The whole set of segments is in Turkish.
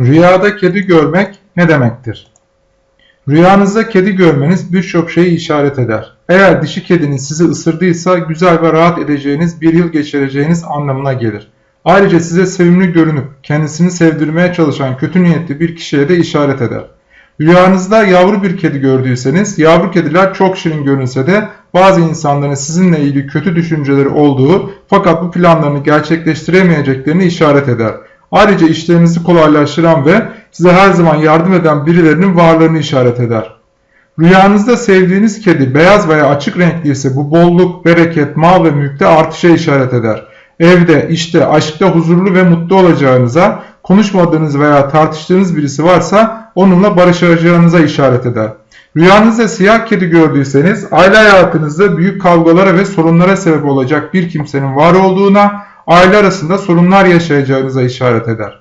Rüyada kedi görmek ne demektir? Rüyanızda kedi görmeniz birçok şeyi işaret eder. Eğer dişi kediniz sizi ısırdıysa güzel ve rahat edeceğiniz bir yıl geçireceğiniz anlamına gelir. Ayrıca size sevimli görünüp kendisini sevdirmeye çalışan kötü niyetli bir kişiye de işaret eder. Rüyanızda yavru bir kedi gördüyseniz, yavru kediler çok şirin görünse de bazı insanların sizinle ilgili kötü düşünceleri olduğu fakat bu planlarını gerçekleştiremeyeceklerini işaret eder. Ayrıca işlerinizi kolaylaştıran ve size her zaman yardım eden birilerinin varlığını işaret eder. Rüyanızda sevdiğiniz kedi beyaz veya açık renkli ise bu bolluk, bereket, mal ve mülkte artışa işaret eder. Evde, işte, aşkta huzurlu ve mutlu olacağınıza, konuşmadığınız veya tartıştığınız birisi varsa onunla barışacağınıza işaret eder. Rüyanızda siyah kedi gördüyseniz aile hayatınızda büyük kavgalara ve sorunlara sebep olacak bir kimsenin var olduğuna, aile arasında sorunlar yaşayacağınıza işaret eder.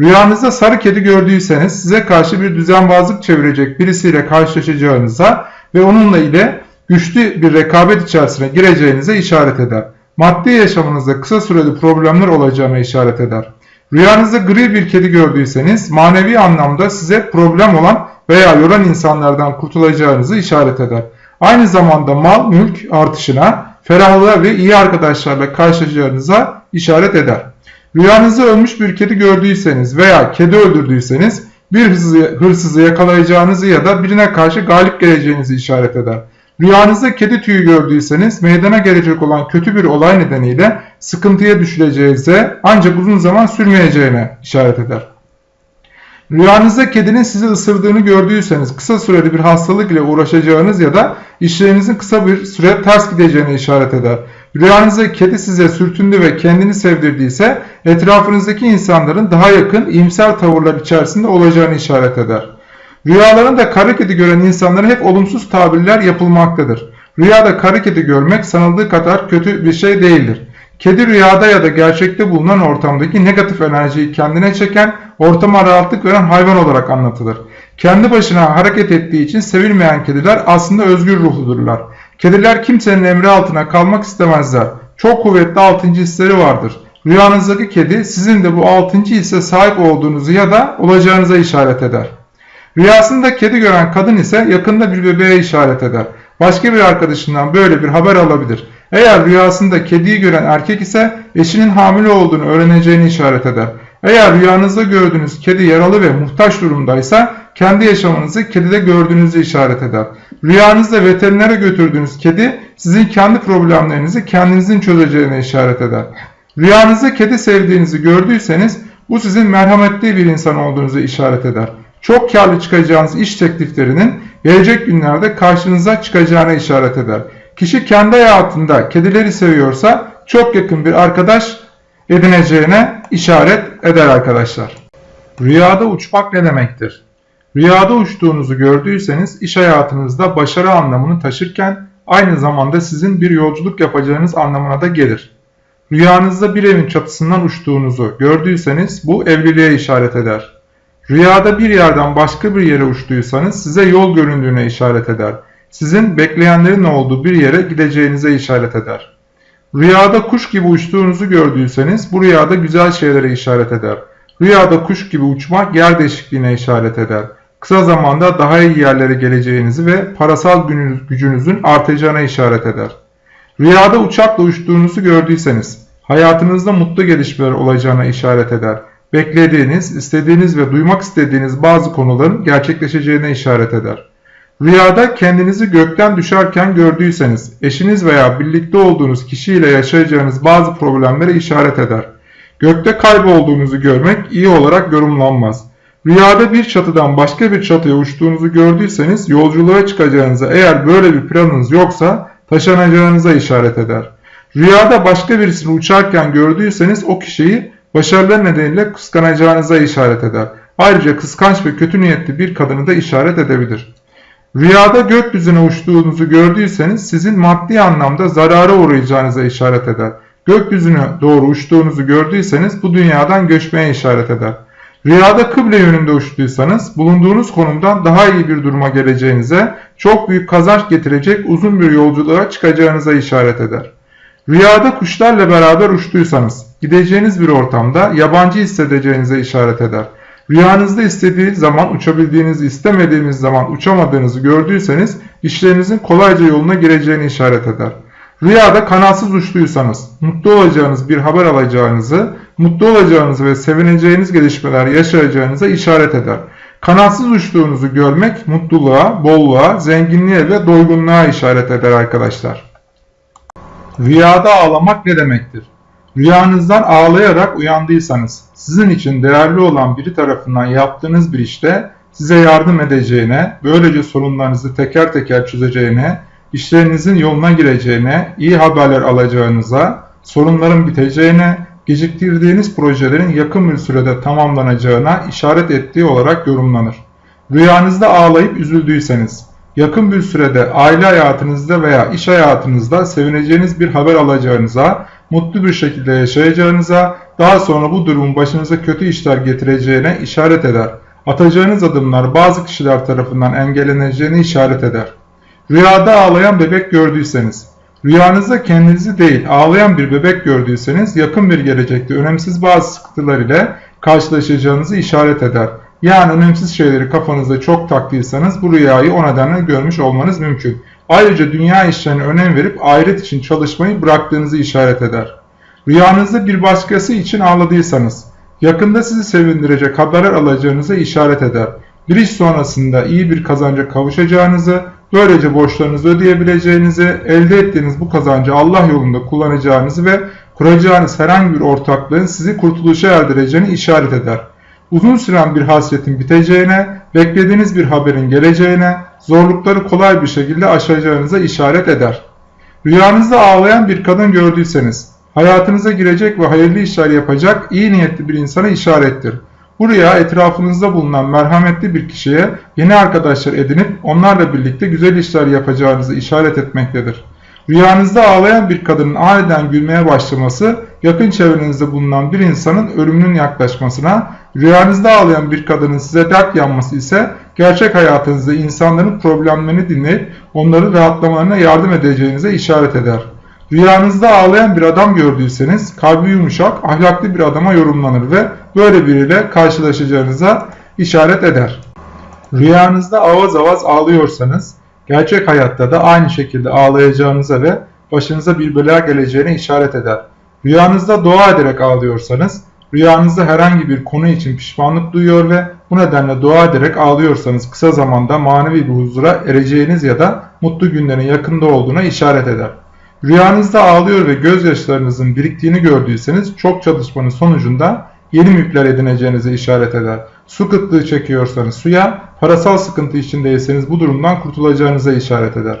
Rüyanızda sarı kedi gördüyseniz size karşı bir düzenbazlık çevirecek birisiyle karşılaşacağınıza ve onunla ile güçlü bir rekabet içerisine gireceğinize işaret eder. Maddi yaşamınızda kısa süreli problemler olacağına işaret eder. Rüyanızda gri bir kedi gördüyseniz manevi anlamda size problem olan veya yoran insanlardan kurtulacağınızı işaret eder. Aynı zamanda mal mülk artışına, ferahlığa ve iyi arkadaşlarla karşılaşacağınıza işaret eder. Rüyanızda ölmüş bir kedi gördüyseniz veya kedi öldürdüyseniz bir hırsızı, hırsızı yakalayacağınızı ya da birine karşı galip geleceğinizi işaret eder. Rüyanızda kedi tüyü gördüyseniz meydana gelecek olan kötü bir olay nedeniyle sıkıntıya düşüleceğinize ancak uzun zaman sürmeyeceğine işaret eder. Rüyanızda kedinin sizi ısırdığını gördüyseniz kısa süreli bir hastalık ile uğraşacağınız ya da işlerinizin kısa bir süre ters gideceğine işaret eder. Rüyanızda kedi size sürtündü ve kendini sevdirdiyse etrafınızdaki insanların daha yakın iyimser tavırlar içerisinde olacağını işaret eder. Rüyalarında kara kedi gören insanlara hep olumsuz tabirler yapılmaktadır. Rüyada kara kedi görmek sanıldığı kadar kötü bir şey değildir. Kedi rüyada ya da gerçekte bulunan ortamdaki negatif enerjiyi kendine çeken, ortama rahatlık veren hayvan olarak anlatılır. Kendi başına hareket ettiği için sevilmeyen kediler aslında özgür ruhludurlar. Kediler kimsenin emri altına kalmak istemezler. Çok kuvvetli altıncı hisleri vardır. Rüyanızdaki kedi sizin de bu altıncı hisse sahip olduğunuzu ya da olacağınıza işaret eder. Rüyasında kedi gören kadın ise yakında bir bebeğe işaret eder. Başka bir arkadaşından böyle bir haber alabilir. Eğer rüyasında kediyi gören erkek ise eşinin hamile olduğunu öğreneceğini işaret eder. Eğer rüyanızda gördüğünüz kedi yaralı ve muhtaç durumdaysa kendi yaşamınızı kedide gördüğünüzü işaret eder. Rüyanızda veterinere götürdüğünüz kedi sizin kendi problemlerinizi kendinizin çözeceğine işaret eder. Rüyanızda kedi sevdiğinizi gördüyseniz bu sizin merhametli bir insan olduğunuzu işaret eder. Çok karlı çıkacağınız iş tekliflerinin gelecek günlerde karşınıza çıkacağına işaret eder. Kişi kendi hayatında kedileri seviyorsa çok yakın bir arkadaş edineceğine işaret eder arkadaşlar. Rüyada uçmak ne demektir? Rüyada uçtuğunuzu gördüyseniz iş hayatınızda başarı anlamını taşırken aynı zamanda sizin bir yolculuk yapacağınız anlamına da gelir. Rüyanızda bir evin çatısından uçtuğunuzu gördüyseniz bu evliliğe işaret eder. Rüyada bir yerden başka bir yere uçtuysanız size yol göründüğüne işaret eder. Sizin bekleyenlerin olduğu bir yere gideceğinize işaret eder. Rüyada kuş gibi uçtuğunuzu gördüyseniz bu rüyada güzel şeylere işaret eder. Rüyada kuş gibi uçmak yer değişikliğine işaret eder. Kısa zamanda daha iyi yerlere geleceğinizi ve parasal gücünüzün artacağına işaret eder. Rüyada uçakla uçtuğunuzu gördüyseniz hayatınızda mutlu gelişmeler olacağına işaret eder. Beklediğiniz, istediğiniz ve duymak istediğiniz bazı konuların gerçekleşeceğine işaret eder. Rüyada kendinizi gökten düşerken gördüyseniz eşiniz veya birlikte olduğunuz kişiyle yaşayacağınız bazı problemlere işaret eder. Gökte kaybolduğunuzu görmek iyi olarak yorumlanmaz. Rüyada bir çatıdan başka bir çatıya uçtuğunuzu gördüyseniz yolculuğa çıkacağınıza eğer böyle bir planınız yoksa taşanacağınıza işaret eder. Rüyada başka birisini uçarken gördüyseniz o kişiyi başarılar nedeniyle kıskanacağınıza işaret eder. Ayrıca kıskanç ve kötü niyetli bir kadını da işaret edebilir. Rüyada gökyüzüne uçtuğunuzu gördüyseniz sizin maddi anlamda zarara uğrayacağınıza işaret eder. Gökyüzüne doğru uçtuğunuzu gördüyseniz bu dünyadan göçmeye işaret eder. Rüyada kıble yönünde uçtuysanız bulunduğunuz konumdan daha iyi bir duruma geleceğinize, çok büyük kazanç getirecek uzun bir yolculuğa çıkacağınıza işaret eder. Rüyada kuşlarla beraber uçtuysanız gideceğiniz bir ortamda yabancı hissedeceğinize işaret eder. Rüyanızda istediğiniz zaman uçabildiğinizi, istemediğiniz zaman uçamadığınızı gördüyseniz işlerinizin kolayca yoluna gireceğini işaret eder. Rüyada kanatsız uçtuysanız, mutlu olacağınız bir haber alacağınızı, mutlu olacağınızı ve sevineceğiniz gelişmeler yaşayacağınıza işaret eder. Kanatsız uçtuğunuzu görmek mutluluğa, bolluğa, zenginliğe ve doygunluğa işaret eder arkadaşlar. Rüyada ağlamak ne demektir? Rüyanızdan ağlayarak uyandıysanız, sizin için değerli olan biri tarafından yaptığınız bir işte size yardım edeceğine, böylece sorunlarınızı teker teker çözeceğine, işlerinizin yoluna gireceğine, iyi haberler alacağınıza, sorunların biteceğine, geciktirdiğiniz projelerin yakın bir sürede tamamlanacağına işaret ettiği olarak yorumlanır. Rüyanızda ağlayıp üzüldüyseniz, yakın bir sürede aile hayatınızda veya iş hayatınızda sevineceğiniz bir haber alacağınıza, mutlu bir şekilde yaşayacağınıza, daha sonra bu durumun başınıza kötü işler getireceğine işaret eder. Atacağınız adımlar bazı kişiler tarafından engelleneceğini işaret eder. Rüyada ağlayan bebek gördüyseniz, rüyanızda kendinizi değil ağlayan bir bebek gördüyseniz yakın bir gelecekte önemsiz bazı sıkıntılar ile karşılaşacağınızı işaret eder. Yani önemsiz şeyleri kafanızda çok taktıysanız bu rüyayı o nedenle görmüş olmanız mümkün. Ayrıca dünya işlerine önem verip ahiret için çalışmayı bıraktığınızı işaret eder. Rüyanızda bir başkası için ağladıysanız, yakında sizi sevindirecek haberler alacağınıza işaret eder. Bir iş sonrasında iyi bir kazanca kavuşacağınızı, böylece borçlarınızı ödeyebileceğinizi, elde ettiğiniz bu kazancı Allah yolunda kullanacağınızı ve kuracağınız herhangi bir ortaklığın sizi kurtuluşa erdireceğini işaret eder. Uzun süren bir hasretin biteceğine, beklediğiniz bir haberin geleceğine, zorlukları kolay bir şekilde aşacağınıza işaret eder. Rüyanızda ağlayan bir kadın gördüyseniz, hayatınıza girecek ve hayırlı işler yapacak iyi niyetli bir insana işarettir. Bu rüya etrafınızda bulunan merhametli bir kişiye yeni arkadaşlar edinip onlarla birlikte güzel işler yapacağınızı işaret etmektedir. Rüyanızda ağlayan bir kadının aniden gülmeye başlaması, yakın çevrenizde bulunan bir insanın ölümünün yaklaşmasına, rüyanızda ağlayan bir kadının size dert yanması ise gerçek hayatınızda insanların problemlerini dinleyip onları rahatlamalarına yardım edeceğinize işaret eder. Rüyanızda ağlayan bir adam gördüyseniz kalbi yumuşak, ahlaklı bir adama yorumlanır ve böyle biriyle karşılaşacağınıza işaret eder. Rüyanızda avaz avaz ağlıyorsanız gerçek hayatta da aynı şekilde ağlayacağınıza ve başınıza bir bela geleceğine işaret eder. Rüyanızda dua ederek ağlıyorsanız, rüyanızda herhangi bir konu için pişmanlık duyuyor ve bu nedenle dua ederek ağlıyorsanız kısa zamanda manevi bir huzura ereceğiniz ya da mutlu günlerin yakında olduğuna işaret eder. Rüyanızda ağlıyor ve gözyaşlarınızın biriktiğini gördüyseniz çok çalışmanın sonucunda yeni mülkler edineceğinize işaret eder. Su kıtlığı çekiyorsanız suya, parasal sıkıntı içindeyseniz bu durumdan kurtulacağınıza işaret eder.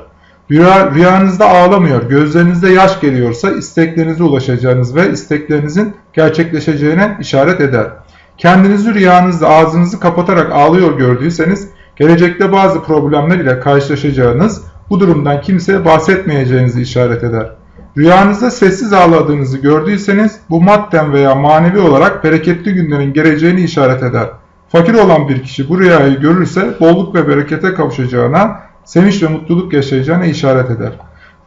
Rüya, rüyanızda ağlamıyor, gözlerinizde yaş geliyorsa isteklerinize ulaşacağınız ve isteklerinizin gerçekleşeceğine işaret eder. Kendinizi rüyanızda ağzınızı kapatarak ağlıyor gördüyseniz gelecekte bazı problemler ile karşılaşacağınız, bu durumdan kimseye bahsetmeyeceğinizi işaret eder. Rüyanızda sessiz ağladığınızı gördüyseniz bu madden veya manevi olarak bereketli günlerin geleceğini işaret eder. Fakir olan bir kişi bu rüyayı görürse bolluk ve berekete kavuşacağına, sevinç ve mutluluk yaşayacağına işaret eder.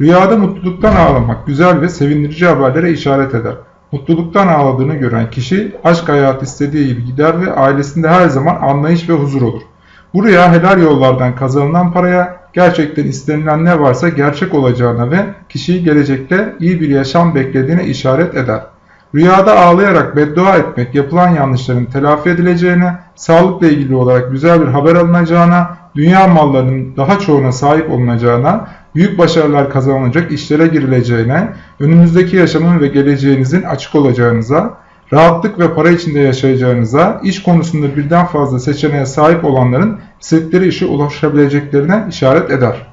Rüyada mutluluktan ağlamak güzel ve sevindirici haberlere işaret eder. Mutluluktan ağladığını gören kişi aşk hayatı istediği gibi gider ve ailesinde her zaman anlayış ve huzur olur. Bu rüya helal yollardan kazanılan paraya gerçekten istenilen ne varsa gerçek olacağına ve kişiyi gelecekte iyi bir yaşam beklediğine işaret eder. Rüyada ağlayarak beddua etmek yapılan yanlışların telafi edileceğine, sağlıkla ilgili olarak güzel bir haber alınacağına, dünya mallarının daha çoğuna sahip olunacağına, büyük başarılar kazanılacak işlere girileceğine, önümüzdeki yaşamın ve geleceğinizin açık olacağınıza, rahatlık ve para içinde yaşayacağınıza, iş konusunda birden fazla seçeneğe sahip olanların istedikleri işe ulaşabileceklerine işaret eder.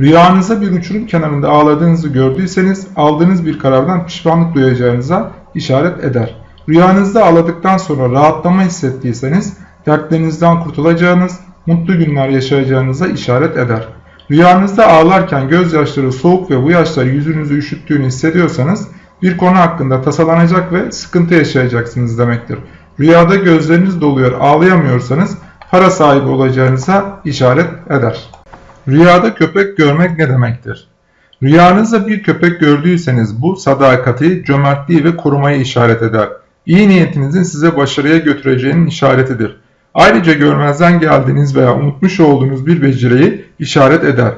Rüyanızda bir uçurum kenarında ağladığınızı gördüyseniz aldığınız bir karardan pişmanlık duyacağınıza işaret eder. Rüyanızda ağladıktan sonra rahatlama hissettiyseniz dertlerinizden kurtulacağınız, mutlu günler yaşayacağınıza işaret eder. Rüyanızda ağlarken gözyaşları soğuk ve bu yaşlar yüzünüzü üşüttüğünü hissediyorsanız bir konu hakkında tasalanacak ve sıkıntı yaşayacaksınız demektir. Rüyada gözleriniz doluyor ağlayamıyorsanız para sahibi olacağınıza işaret eder. Rüyada köpek görmek ne demektir? Rüyanızda bir köpek gördüyseniz bu sadakati, cömertliği ve korumayı işaret eder. iyi niyetinizin size başarıya götüreceğinin işaretidir. Ayrıca görmezden geldiğiniz veya unutmuş olduğunuz bir beceriyi işaret eder.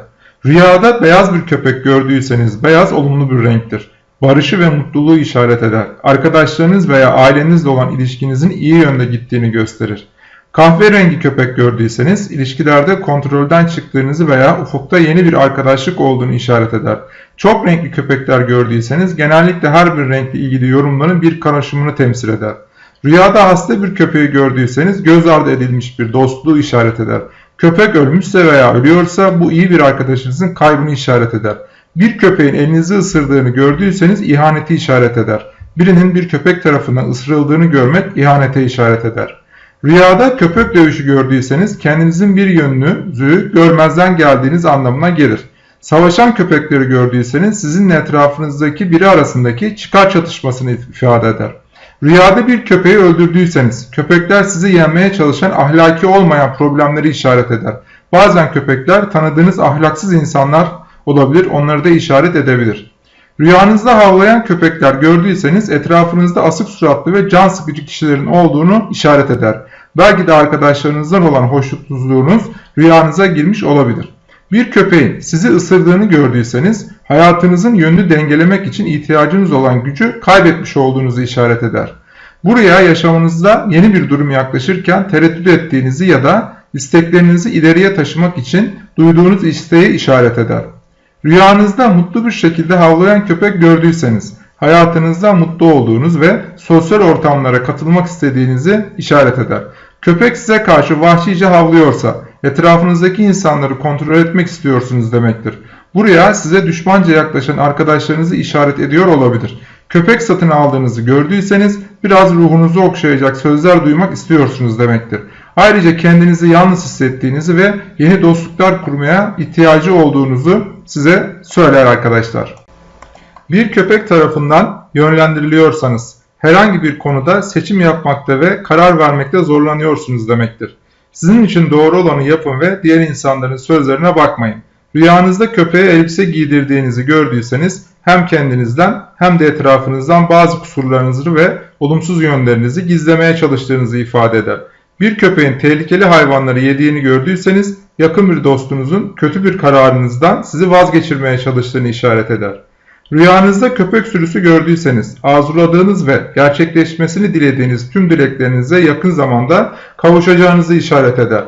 Rüyada beyaz bir köpek gördüyseniz beyaz olumlu bir renktir. Barışı ve mutluluğu işaret eder. Arkadaşlarınız veya ailenizle olan ilişkinizin iyi yönde gittiğini gösterir. Kahverengi köpek gördüyseniz ilişkilerde kontrolden çıktığınızı veya ufukta yeni bir arkadaşlık olduğunu işaret eder. Çok renkli köpekler gördüyseniz genellikle her bir renkle ilgili yorumların bir karışımını temsil eder. Rüyada hasta bir köpeği gördüyseniz göz ardı edilmiş bir dostluğu işaret eder. Köpek ölmüşse veya ölüyorsa bu iyi bir arkadaşınızın kaybını işaret eder. Bir köpeğin elinizi ısırdığını gördüyseniz ihaneti işaret eder. Birinin bir köpek tarafından ısırıldığını görmek ihanete işaret eder. Rüyada köpek dövüşü gördüyseniz kendinizin bir yönünüzü görmezden geldiğiniz anlamına gelir. Savaşan köpekleri gördüyseniz sizin etrafınızdaki biri arasındaki çıkar çatışmasını ifade eder. Rüyada bir köpeği öldürdüyseniz köpekler sizi yenmeye çalışan ahlaki olmayan problemleri işaret eder. Bazen köpekler tanıdığınız ahlaksız insanlar olabilir onları da işaret edebilir. Rüyanızda havlayan köpekler gördüyseniz etrafınızda asık suratlı ve can sıkıcı kişilerin olduğunu işaret eder. Belki de arkadaşlarınızdan olan hoşnutsuzluğunuz rüyanıza girmiş olabilir. Bir köpeğin sizi ısırdığını gördüyseniz hayatınızın yönünü dengelemek için ihtiyacınız olan gücü kaybetmiş olduğunuzu işaret eder. Buraya yaşamınızda yeni bir durum yaklaşırken tereddüt ettiğinizi ya da isteklerinizi ileriye taşımak için duyduğunuz isteği işaret eder. Rüyanızda mutlu bir şekilde havlayan köpek gördüyseniz hayatınızda mutlu olduğunuz ve sosyal ortamlara katılmak istediğinizi işaret eder. Köpek size karşı vahşice havlıyorsa etrafınızdaki insanları kontrol etmek istiyorsunuz demektir. Buraya size düşmanca yaklaşan arkadaşlarınızı işaret ediyor olabilir. Köpek satın aldığınızı gördüyseniz biraz ruhunuzu okşayacak sözler duymak istiyorsunuz demektir. Ayrıca kendinizi yalnız hissettiğinizi ve yeni dostluklar kurmaya ihtiyacı olduğunuzu size söyler arkadaşlar. Bir köpek tarafından yönlendiriliyorsanız herhangi bir konuda seçim yapmakta ve karar vermekte zorlanıyorsunuz demektir. Sizin için doğru olanı yapın ve diğer insanların sözlerine bakmayın. Rüyanızda köpeğe elbise giydirdiğinizi gördüyseniz hem kendinizden hem de etrafınızdan bazı kusurlarınızı ve olumsuz yönlerinizi gizlemeye çalıştığınızı ifade eder. Bir köpeğin tehlikeli hayvanları yediğini gördüyseniz yakın bir dostunuzun kötü bir kararınızdan sizi vazgeçirmeye çalıştığını işaret eder. Rüyanızda köpek sürüsü gördüyseniz arzuladığınız ve gerçekleşmesini dilediğiniz tüm dileklerinize yakın zamanda kavuşacağınızı işaret eder.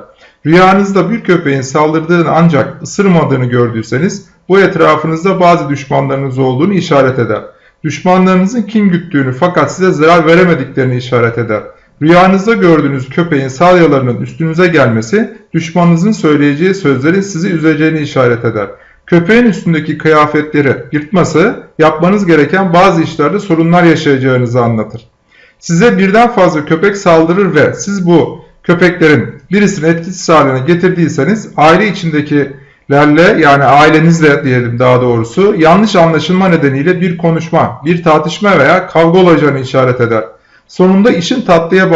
Rüyanızda bir köpeğin saldırdığını ancak ısırmadığını gördüyseniz bu etrafınızda bazı düşmanlarınız olduğunu işaret eder. Düşmanlarınızın kim güttüğünü fakat size zarar veremediklerini işaret eder. Rüyanızda gördüğünüz köpeğin salyalarının üstünüze gelmesi düşmanınızın söyleyeceği sözlerin sizi üzeceğini işaret eder. Köpeğin üstündeki kıyafetleri yırtması yapmanız gereken bazı işlerde sorunlar yaşayacağınızı anlatır. Size birden fazla köpek saldırır ve siz bu köpeklerin birisini etkisiz haline getirdiyseniz aile içindekilerle yani ailenizle diyelim daha doğrusu yanlış anlaşılma nedeniyle bir konuşma, bir tartışma veya kavga olacağını işaret eder. Sonunda işin tatlıya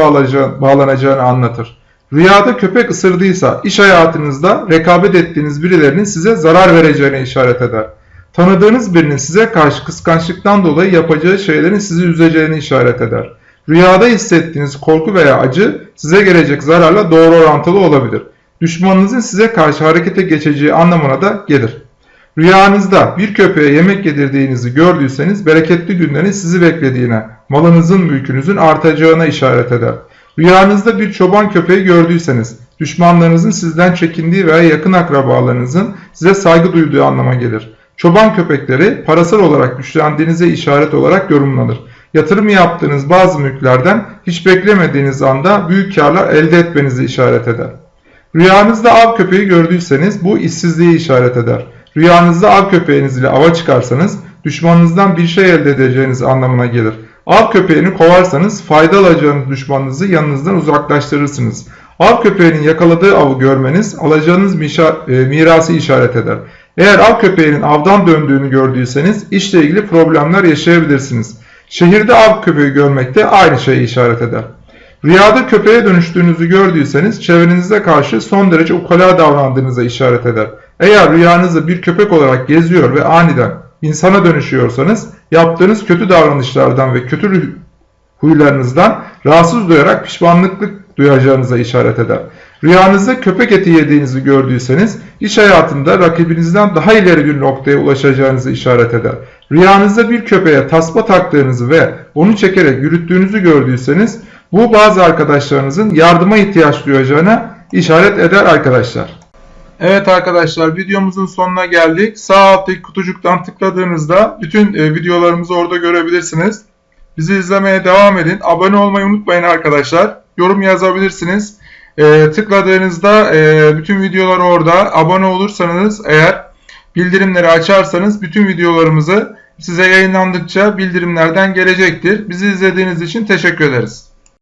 bağlanacağını anlatır. Rüyada köpek ısırdıysa iş hayatınızda rekabet ettiğiniz birilerinin size zarar vereceğine işaret eder. Tanıdığınız birinin size karşı kıskançlıktan dolayı yapacağı şeylerin sizi üzeceğini işaret eder. Rüyada hissettiğiniz korku veya acı size gelecek zararla doğru orantılı olabilir. Düşmanınızın size karşı harekete geçeceği anlamına da gelir. Rüyanızda bir köpeğe yemek yedirdiğinizi gördüyseniz bereketli günlerin sizi beklediğine, malınızın mülkünüzün artacağına işaret eder. Rüyanızda bir çoban köpeği gördüyseniz düşmanlarınızın sizden çekindiği veya yakın akrabalarınızın size saygı duyduğu anlama gelir. Çoban köpekleri parasal olarak güçlendiğinize işaret olarak yorumlanır. Yatırım yaptığınız bazı mülklerden hiç beklemediğiniz anda büyük karlar elde etmenizi işaret eder. Rüyanızda av köpeği gördüyseniz bu işsizliği işaret eder. Rüyanızda av köpeğiniz ile ava çıkarsanız düşmanınızdan bir şey elde edeceğiniz anlamına gelir. Av köpeğini kovarsanız fayda alacağınız düşmanınızı yanınızdan uzaklaştırırsınız. Av köpeğinin yakaladığı avı görmeniz alacağınız e, mirası işaret eder. Eğer av köpeğinin avdan döndüğünü gördüyseniz işle ilgili problemler yaşayabilirsiniz. Şehirde av köpeği görmek de aynı şeyi işaret eder. Rüyada köpeğe dönüştüğünüzü gördüyseniz çevrenize karşı son derece ukala davrandığınıza işaret eder. Eğer rüyanızda bir köpek olarak geziyor ve aniden insana dönüşüyorsanız yaptığınız kötü davranışlardan ve kötü huylarınızdan rahatsız duyarak pişmanlıklık duyacağınıza işaret eder. Rüyanızda köpek eti yediğinizi gördüyseniz iş hayatında rakibinizden daha ileri bir noktaya ulaşacağınızı işaret eder. Rüyanızda bir köpeğe tasma taktığınızı ve onu çekerek yürüttüğünüzü gördüyseniz bu bazı arkadaşlarınızın yardıma ihtiyaç duyacağına işaret eder arkadaşlar. Evet arkadaşlar videomuzun sonuna geldik. Sağ alttaki kutucuktan tıkladığınızda bütün e, videolarımızı orada görebilirsiniz. Bizi izlemeye devam edin. Abone olmayı unutmayın arkadaşlar. Yorum yazabilirsiniz. E, tıkladığınızda e, bütün videolar orada. Abone olursanız eğer bildirimleri açarsanız bütün videolarımızı size yayınlandıkça bildirimlerden gelecektir. Bizi izlediğiniz için teşekkür ederiz.